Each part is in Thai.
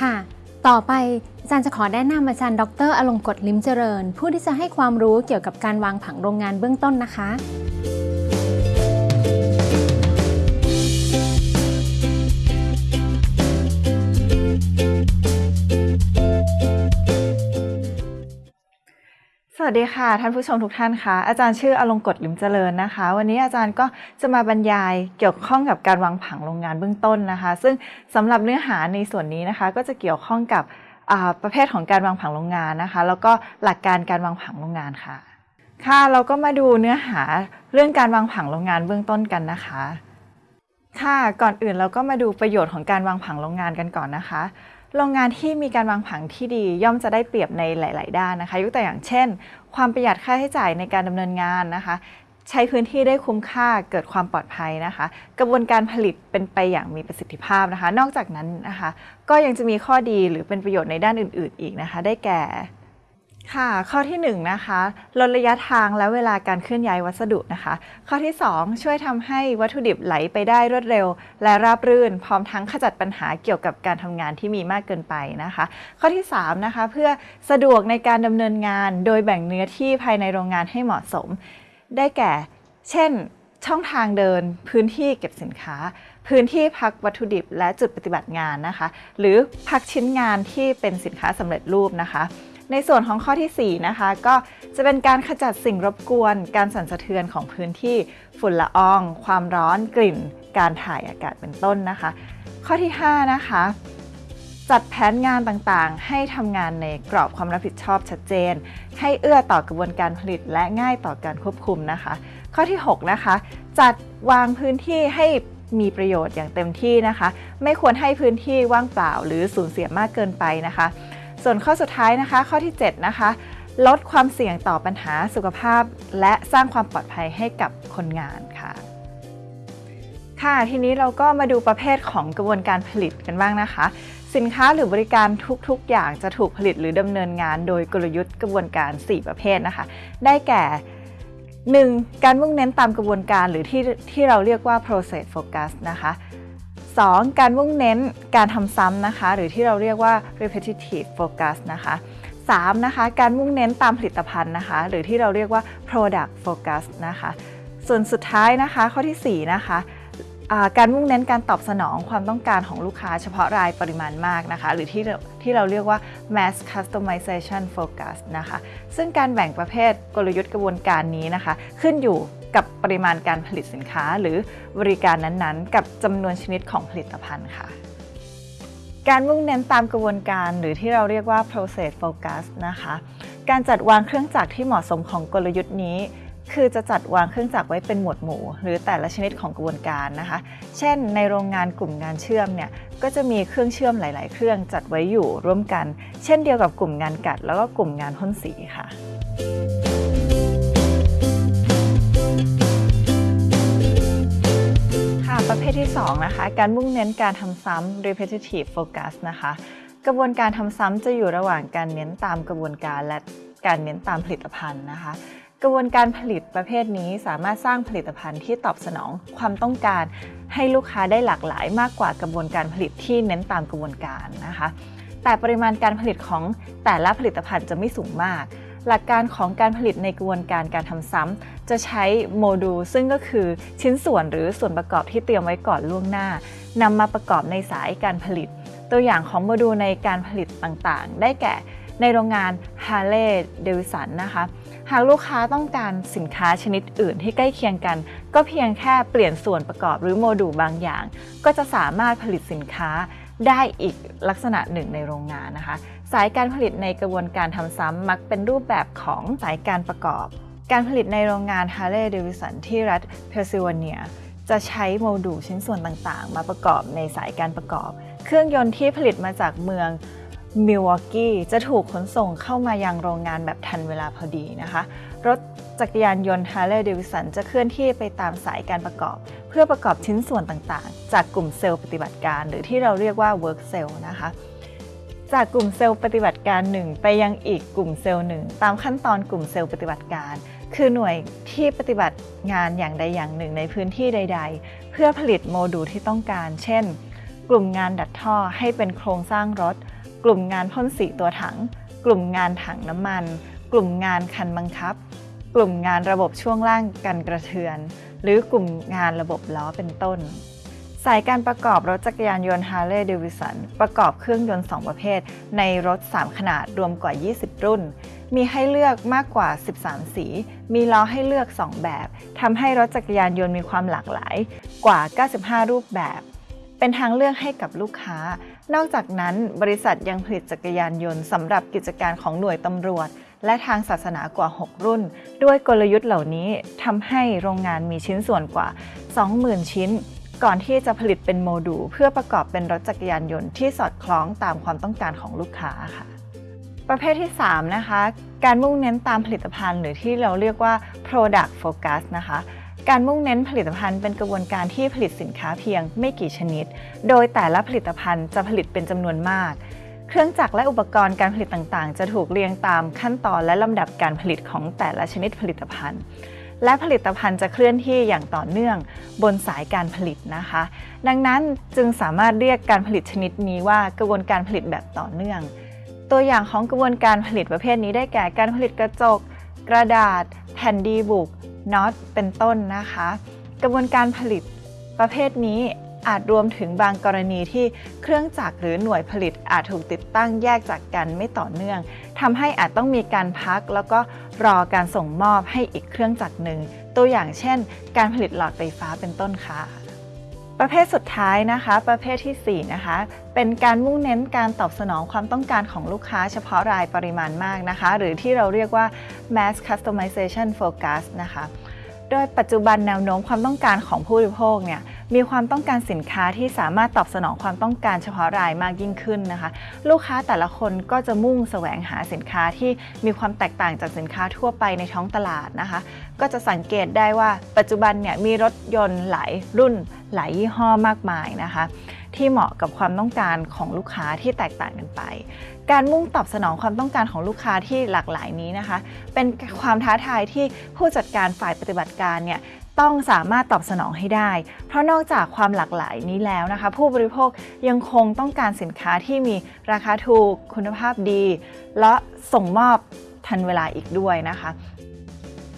ค่ะ ต่อไปอาจารย์จะขอแนะนำอาจารย์ดรอลงกตลิมเจริญ ผู้ที่จะให้ความรู้เกี่ยวกับการวางผังโรงงานเบื้องต้นนะคะ วัสดีค่ะ ท่านผู้ชมทุกท่านคะอาจารย์ชื่ออลงกฎลิมเจริญนะคะ วันนี้อาจารย์ก็จะมาบรรยายเกี่ยวข้องกับการวางผังโรงงานเบื้องต้นนะคะ ซึ่งสำหรับเนื้อหาในส่วนนี้นะคะ ก็จะเกี่ยวข้องกับประเภทของการวางผังโรงงานนะคะ แล้วก็หลักการการวางผังโรงงานค่ะ ค่ะเราก็มาดูเนื้อหาเรื่องการวางผังโรงงานเบื้องต้นกันนะคะ ค่ะก่อนอื่นเราก็มาดูประโยชน์ของการวางผังโรงงานกันก่อนนะคะ โรงงานที่มีการวางผังที่ดีย่อมจะได้เปรียบในหลาย ๆ ด้านนะคะ ยกตัวอย่างเช่น ความประหยัดค่าใช้จ่ายในการดำเนินงานนะคะ ใช้พื้นที่ได้คุ้มค่าเกิดความปลอดภัยนะคะ กระบวนการผลิตเป็นไปอย่างมีประสิทธิภาพนะคะ นอกจากนั้นนะคะ ก็ยังจะมีข้อดีหรือเป็นประโยชน์ในด้านอื่น ๆ อีกนะคะ ได้แก่ ค่ะ ข้อที่1นะคะลดระยะทางและเวลาการเคลื่อนย้ายวัสดุนะคะ ข้อที่ 2 ช่วยทำให้วัตถุดิบไหลไปได้รวดเร็ว และราบรื่น พร้อมทั้งขจัดปัญหาเกี่ยวกับการทำงานที่มีมากเกินไปนะคะ ข้อที่3นะคะเพื่อสะดวกในการดำเนินงาน โดยแบ่งเนื้อที่ภายในโรงงานให้เหมาะสม ได้แก่ เช่น ช่องทางเดิน พื้นที่เก็บสินค้า พื้นที่พักวัตถุดิบและจุดปฏิบัติงานนะคะ หรือพักชิ้นงานที่เป็นสินค้าสำเร็จรูปนะคะ ในส่วนของข้อทีสี่ 4 นะคะ ก็จะเป็นการขจัดสิ่งรบกวน การสั่นสะเทือนของพื้นที่ฝุ่นละออง ความร้อนกลิ่น การถ่ายอากาศเป็นต้นนะคะ ข้อที่ 5 นะคะ จัดแผนงานต่างๆ ให้ทำงานในกรอบความรับผิดชอบชัดเจน ให้เอื้อต่อกระบวนการผลิตและง่ายต่อการควบคุมนะคะ ข้อที่ 6 นะคะ จัดวางพื้นที่ให้มีประโยชน์อย่างเต็มที่นะคะ ไม่ควรให้พื้นที่ว่างเปล่าหรือสูญเสียมากเกินไปนะคะ ส่วนข้อสุดท้ายนะคะ ข้อที่ 7 นะคะ ลดความเสี่ยงต่อปัญหาสุขภาพ และสร้างความปลอดภัยให้กับคนงานค่ะ ค่ะ ทีนี้เราก็มาดูประเภทของกระบวนการผลิตกันบ้างนะคะ สินค้าหรือบริการทุกๆ อย่างจะถูกผลิตหรือดำเนินงานโดยกลยุทธ์กระบวนการ 4 ประเภทนะคะ ได้แก่ 1. การมุ่งเน้นตามกระบวนการหรือที่ที่เราเรียกว่า process focus นะคะ 2. การมุ่งเน้นการทำซ้ำนะคะ หรือที่เราเรียกว่า repetitive focus นะคะ 3. นะคะการมุ่งเน้นตามผลิตภัณฑ์นะคะ หรือที่เราเรียกว่า product focus นะคะ ส่วนสุดท้ายนะคะข้อที่ 4 นะคะการมุ่งเน้นการตอบสนองความต้องการของลูกค้าเฉพาะรายปริมาณมากนะคะ หรือที่ที่เราเรียกว่า mass customization focus นะคะ ซึ่งการแบ่งประเภทกลยุทธ์กระบวนการนี้นะคะ ขึ้นอยู่ กับปริมาณการผลิตสินค้าหรือบริการนั้นๆ กับจำนวนชนิดของผลิตภัณฑ์ค่ะ การมุ่งเน้นตามกระบวนการหรือที่เราเรียกว่า process focus นะคะ การจัดวางเครื่องจักรที่เหมาะสมของกลยุทธ์นี้ คือจะจัดวางเครื่องจักรไว้เป็นหมวดหมู่ หรือแต่ละชนิดของกระบวนการนะคะ เช่น ในโรงงานกลุ่มงานเชื่อมเนี่ยก็จะมีเครื่องเชื่อมหลาย ๆ เครื่องจัดไว้อยู่ร่วมกัน เช่นเดียวกับกลุ่มงานกัด แล้วก็กลุ่มงานพ่นสีค่ะ ภทที่ 2 นะคะ การมุ่งเน้นการทำซ้ำ repetitive focus นะคะ กระบวนการทำซ้ำจะอยู่ระหว่างการเน้นตามกระบวนการและการเน้นตามผลิตภัณฑ์นะคะ กระบวนการผลิตประเภทนี้สามารถสร้างผลิตภัณฑ์ที่ตอบสนองความต้องการ ให้ลูกค้าได้หลากหลายมากกว่ากระบวนการผลิตที่เน้นตามกระบวนการนะคะ แต่ปริมาณการผลิตของแต่ละผลิตภัณฑ์จะไม่สูงมาก หลักการของการผลิตในกระบวนการการทำซ้ำจะใช้โมดูลซึ่งก็คือชิ้นส่วนหรือส่วนประกอบที่เตรียมไว้ก่อนล่วงหน้านำมาประกอบในสายการผลิต ตัวอย่างของโมดูลในการผลิตต่างๆ ได้แก่ในโรงงาน Harley Davidson นะคะ หากลูกค้าต้องการสินค้าชนิดอื่นที่ใกล้เคียงกัน ก็เพียงแค่เปลี่ยนส่วนประกอบหรือโมดูลบางอย่าง ก็จะสามารถผลิตสินค้า ได้อีกลักษณะหนึ่งในโรงงานนะคะ สายการผลิตในกระบวนการทำซ้ำมักเป็นรูปแบบของสายการประกอบ การผลิตในโรงงาน Harley Davidson ที่รัฐเพนซิลเวเนีย จะใช้โมดูลชิ้นส่วนต่างๆ มาประกอบในสายการประกอบ เครื่องยนต์ที่ผลิตมาจากเมือง มิลวอกกี้จะถูกขนส่งเข้ามายังโรงงานแบบทันเวลาพอดีนะคะ รถจักรยานยนต์ Harley Davidson จะเคลื่อนที่ไปตามสายการประกอบ เพื่อประกอบชิ้นส่วนต่างๆ จากกลุ่มเซลล์ปฏิบัติการ หรือที่เราเรียกว่า work cell นะคะจากกลุ่มเซลล์ปฏิบัติการหนึ่งไปยังอีกกลุ่มเซลล์หนึ่งตามขั้นตอนกลุ่มเซลล์ปฏิบัติการ คือหน่วยที่ปฏิบัติงานอย่างใดอย่างหนึ่งในพื้นที่ใด ๆ เพื่อผลิตโมดูลที่ต้องการ เช่น กลุ่มงานดัดท่อให้เป็นโครงสร้างรถ กลุ่มงานพ่นสีตัวถัง กลุ่มงานถังน้ำมัน กลุ่มงานคันบังคับ กลุ่มงานระบบช่วงล่างกันกระเทือน หรือกลุ่มงานระบบล้อเป็นต้น สายการประกอบรถจักรยานยนต์ Harley Davidson ประกอบเครื่องยนต์ 2 ประเภท ในรถ 3 ขนาดรวมกว่า 20 รุ่น มีให้เลือกมากกว่า 13 สี มีล้อให้เลือก 2 แบบทำให้รถจักรยานยนต์มีความหลากหลายกว่า 95 รูปแบบเป็นทางเลือกให้กับลูกค้า นอกจากนั้นบริษัทยังผลิตจักรยานยนต์สำหรับกิจการของหน่วยตำรวจ และทางศาสนากว่า 6 รุ่น ด้วยกลยุทธ์เหล่านี้ทำให้โรงงานมีชิ้นส่วนกว่า 20,000 ชิ้น ก่อนที่จะผลิตเป็นโมดูลเพื่อประกอบเป็นรถจักรยานยนต์ที่สอดคล้องตามความต้องการของลูกค้าค่ะ ประเภทที่ 3 นะคะ การมุ่งเน้นตามผลิตภัณฑ์หรือที่เราเรียกว่า product focus นะคะ การมุ่งเน้นผลิตภัณฑ์เป็นกระบวนการที่ผลิตสินค้าเพียงไม่กี่ชนิด โดยแต่ละผลิตภัณฑ์จะผลิตเป็นจำนวนมาก เครื่องจักรและอุปกรณ์การผลิตต่างๆ จะถูกเรียงตามขั้นตอนและลำดับการผลิตของแต่ละชนิดผลิตภัณฑ์ และผลิตภัณฑ์จะเคลื่อนที่อย่างต่อเนื่องบนสายการผลิตนะคะ ดังนั้นจึงสามารถเรียกการผลิตชนิดนี้ว่ากระบวนการผลิตแบบต่อเนื่อง ตัวอย่างของกระบวนการผลิตประเภทนี้ได้แก่การผลิตกระจก กระดาษ แผ่นดีบุก น็อตเป็นต้นนะคะ กระบวนการผลิตประเภทนี้อาจรวมถึงบางกรณีที่เครื่องจักรหรือหน่วยผลิตอาจถูกติดตั้งแยกจากกันไม่ต่อเนื่องทำให้อาจต้องมีการพัก แล้วก็รอการส่งมอบให้อีกเครื่องจักรหนึ่งตัวอย่างเช่น การผลิตหลอดไฟฟ้าเป็นต้นค่ะ ประเภทสุดท้ายนะคะ ประเภทที่ 4 นะคะ เป็นการมุ่งเน้นการตอบสนองความต้องการของลูกค้าเฉพาะรายปริมาณมากนะคะ หรือที่เราเรียกว่า mass customization focus นะคะ โดยปัจจุบันแนวโน้มความต้องการของผู้บริโภคเนี่ยมีความต้องการสินค้าที่สามารถตอบสนองความต้องการเฉพาะรายมากยิ่งขึ้นนะคะ ลูกค้าแต่ละคนก็จะมุ่งแสวงหาสินค้าที่มีความแตกต่างจากสินค้าทั่วไปในท้องตลาดนะคะ ก็จะสังเกตได้ว่าปัจจุบันเนี่ยมีรถยนต์หลายรุ่นหลายยี่ห้อมากมายนะคะ ที่เหมาะกับความต้องการของลูกค้าที่แตกต่างกันไป การมุ่งตอบสนองความต้องการของลูกค้าที่หลากหลายนี้นะคะ เป็นความท้าทายที่ผู้จัดการฝ่ายปฏิบัติการเนี่ยต้องสามารถตอบสนองให้ได้ เพราะนอกจากความหลากหลายนี้แล้วนะคะ ผู้บริโภคยังคงต้องการสินค้าที่มีราคาถูก คุณภาพดี และส่งมอบทันเวลาอีกด้วยนะคะ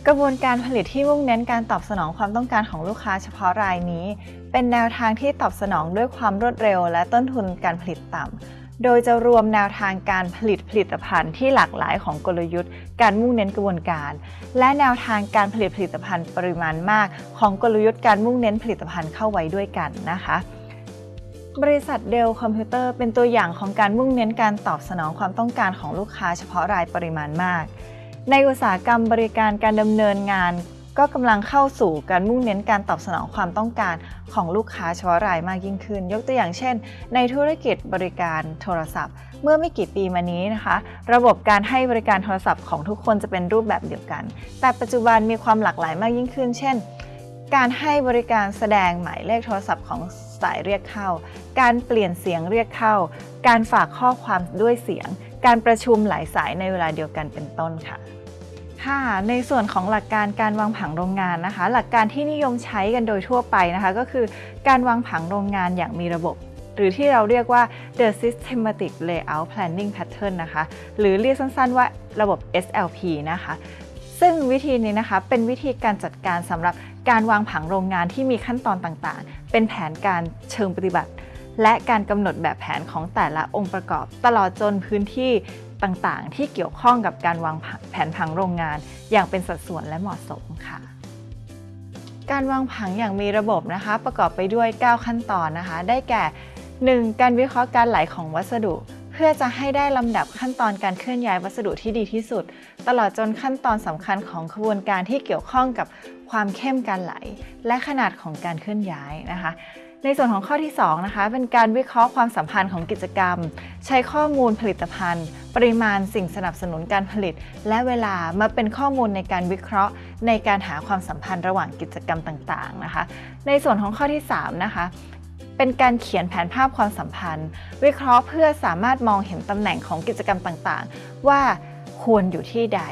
กระบวนการผลิตที่มุ่งเน้นการตอบสนองความต้องการของลูกค้าเฉพาะรายนี้ เป็นแนวทางที่ตอบสนองด้วยความรวดเร็ว และต้นทุนการผลิตต่ำ โดยจะรวมแนวทางการผลิตผลิตภัณฑ์ที่หลากหลายของกลยุทธ์ การมุ่งเน้นกระบวนการ และแนวทางการผลิตผลิตภัณฑ์ปริมาณมาก ของกลยุทธ์การมุ่งเน้นผลิตภัณฑ์เข้าไว้ด้วยกันนะคะบริษัทเดลคอมพิวเตอร์เป็นตัวอย่างของการมุ่งเน้นการตอบสนองความต้องการของลูกค้าเฉพาะรายปริมาณมาก ในอุตสาหกรรมบริการการดำเนินงาน ก็กำลังเข้าสู่การมุ่งเน้นการตอบสนองความต้องการของลูกค้าเฉพาะรายมากยิ่งขึ้น ยกตัวอย่างเช่น ในธุรกิจบริการโทรศัพท์ เมื่อไม่กี่ปีมานี้นะคะ ระบบการให้บริการโทรศัพท์ของทุกคนจะเป็นรูปแบบเดียวกัน แต่ปัจจุบันมีความหลากหลายมากยิ่งขึ้น เช่น การให้บริการแสดงหมายเลขโทรศัพท์ของสายเรียกเข้า การเปลี่ยนเสียงเรียกเข้า การฝากข้อความด้วยเสียง การประชุมหลายสายในเวลาเดียวกันเป็นต้นค่ะ ค่ะในส่วนของหลักการการวางผังโรงงานนะคะ หลักการที่นิยมใช้กันโดยทั่วไปนะคะ ก็คือการวางผังโรงงานอย่างมีระบบ หรือที่เราเรียกว่า the systematic layout planning pattern นะคะ หรือเรียกสั้นๆว่าระบบ SLP นะคะ ซึ่งวิธีนี้นะคะเป็นวิธีการจัดการสำหรับการวางผังโรงงานที่มีขั้นตอนต่างๆ เป็นแผนการเชิงปฏิบัติ และการกำหนดแบบแผนของแต่ละองค์ประกอบ ตลอดจนพื้นที่ ต่างๆ ที่เกี่ยวข้องกับการวางแผนผังโรงงาน อย่างเป็นสัดส่วนและเหมาะสมค่ะ การวางผังอย่างมีระบบนะคะ ประกอบไปด้วย 9 ขั้นตอนนะคะ ได้แก่ 1. การวิเคราะห์การไหลของวัสดุ เพื่อจะให้ได้ลำดับขั้นตอนการเคลื่อนย้ายวัสดุที่ดีที่สุด ตลอดจนขั้นตอนสำคัญของขบวนการที่เกี่ยวข้องกับความเข้มการไหล และขนาดของการเคลื่อนย้ายนะคะ ในส่วนของข้อที่2นะคะเป็นการวิเคราะห์ความสัมพันธ์ของกิจกรรม ใช้ข้อมูลผลิตภัณฑ์ ปริมาณสิ่งสนับสนุนการผลิต และเวลามาเป็นข้อมูลในการวิเคราะห์ ในการหาความสัมพันธ์ระหว่างกิจกรรมต่างๆนะคะ ในส่วนของข้อที่3นะคะเป็นการเขียนแผนภาพความสัมพันธ์ วิเคราะห์เพื่อสามารถมองเห็นตำแหน่งของกิจกรรมต่างๆ ว่า ควรอยู่ที่ใด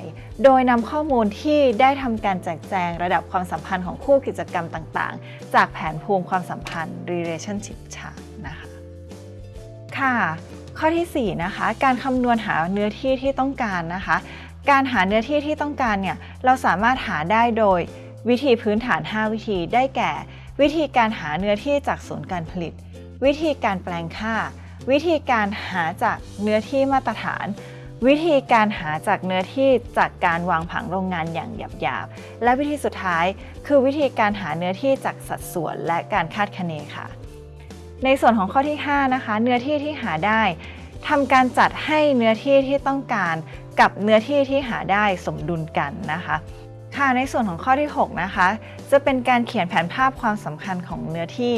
โดยนำข้อมูลที่ได้ทำการแจกแจงระดับความสัมพันธ์ของคู่กิจกรรมต่างๆ จากแผนภูมิความสัมพันธ์ relationship chart นะคะ ค่ะ ข้อทีสี่ 4 นะคะ การคำนวณหาเนื้อที่ที่ต้องการนะคะ การหาเนื้อที่ที่ต้องการเนี่ย เราสามารถหาได้โดยวิธีพื้นฐาน 5 วิธีได้แก่ วิธีการหาเนื้อที่จากศูนย์การผลิต วิธีการแปลงค่า วิธีการหาจากเนื้อที่มาตรฐาน วิธีการหาจากเนื้อที่จากการวางผังโรงงานอย่างหยาบๆ และวิธีสุดท้าย คือวิธีการหาเนื้อที่จากสัดส่วนและการคาดคะเนค่ะ ในส่วนของข้อที่ 5 นะคะ เนื้อที่ที่หาได้ทำการจัดให้เนื้อที่ที่ต้องการกับเนื้อที่ที่หาได้สมดุลกันนะคะค่ะในส่วนของข้อที่ 6 นะคะ จะเป็นการเขียนแผนภาพความสำคัญของเนื้อที่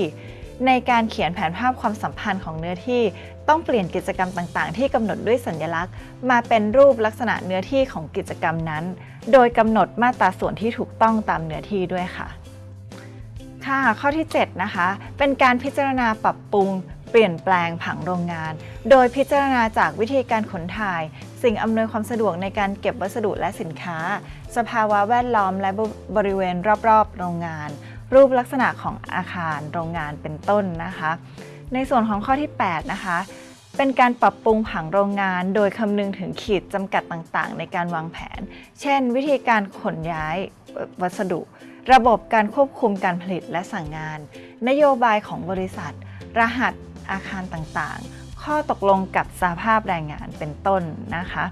ในการเขียนแผนภาพความสัมพันธ์ของเนื้อที่ต้องเปลี่ยนกิจกรรมต่างๆ ที่กำหนดด้วยสัญลักษณ์ มาเป็นรูปลักษณะเนื้อที่ของกิจกรรมนั้น โดยกำหนดมาตราส่วนที่ถูกต้องตามเนื้อที่ด้วยค่ะ ค่ะ ข้อที่ 7 นะคะ เป็นการพิจารณาปรับปรุง เปลี่ยนแปลงผังโรงงาน โดยพิจารณาจากวิธีการขนถ่าย สิ่งอำนวยความสะดวกในการเก็บวัสดุและสินค้า สภาวะแวดล้อมและบริเวณรอบๆ โรงงาน รูปลักษณะของอาคารโรงงานเป็นต้นนะคะ ในส่วนของข้อที่ 8 นะคะ เป็นการปรับปรุงผังโรงงาน โดยคำนึงถึงขีดจำกัดต่างๆ ในการวางแผน เช่น วิธีการขนย้ายวัสดุ ระบบการควบคุมการผลิตและสั่งงาน นโยบายของบริษัท รหัสอาคารต่างๆ ข้อตกลงกับสหภาพแรงงานเป็นต้นนะคะ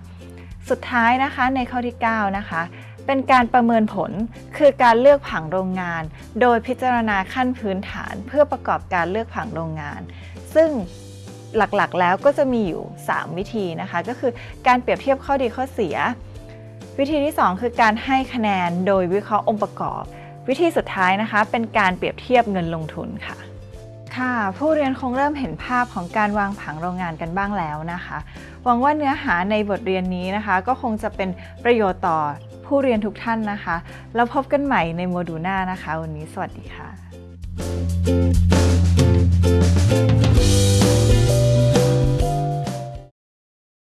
สุดท้ายนะคะในข้อที่ 9 นะคะ เป็นการประเมินผล คือการเลือกผังโรงงาน โดยพิจารณาขั้นพื้นฐานเพื่อประกอบการเลือกผังโรงงาน ซึ่งหลักๆ แล้วก็จะมีอยู่ 3 วิธีนะคะ ก็คือการเปรียบเทียบข้อดีข้อเสีย วิธีที่ 2 คือการให้คะแนนโดยวิเคราะห์องค์ประกอบ วิธีสุดท้ายนะคะ เป็นการเปรียบเทียบเงินลงทุนค่ะ ค่ะ ผู้เรียนคงเริ่มเห็นภาพของการวางผังโรงงานกันบ้างแล้วนะคะ หวังว่าเนื้อหาในบทเรียนนี้นะคะ ก็คงจะเป็นประโยชน์ต่อ ผู้เรียนทุกท่านนะคะ แล้วพบกันใหม่ในโมดูลหน้านะคะ วันนี้สวัสดีค่ะ